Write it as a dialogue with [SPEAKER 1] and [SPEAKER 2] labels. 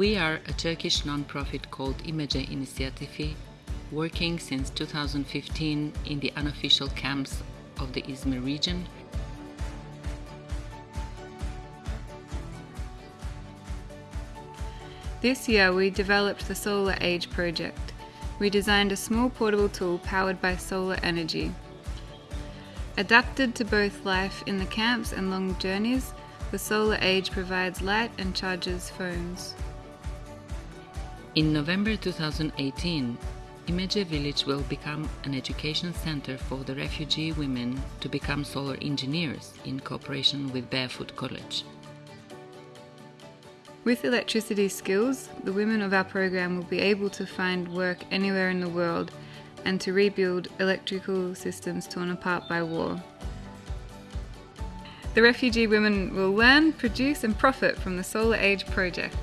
[SPEAKER 1] We are a Turkish non-profit called İmece İnisiyatifi, working since 2015 in the unofficial camps of the Izmir region.
[SPEAKER 2] This year we developed the Solar Age project. We designed a small portable tool powered by solar energy. Adapted to both life in the camps and long journeys, the Solar Age provides light and charges phones.
[SPEAKER 1] In November 2018, İmece Village will become an education center for the refugee women to become solar engineers in cooperation with Barefoot College.
[SPEAKER 2] With electricity skills, the women of our program will be able to find work anywhere in the world and to rebuild electrical systems torn apart by war. The refugee women will learn, produce and profit from the Solar Age project.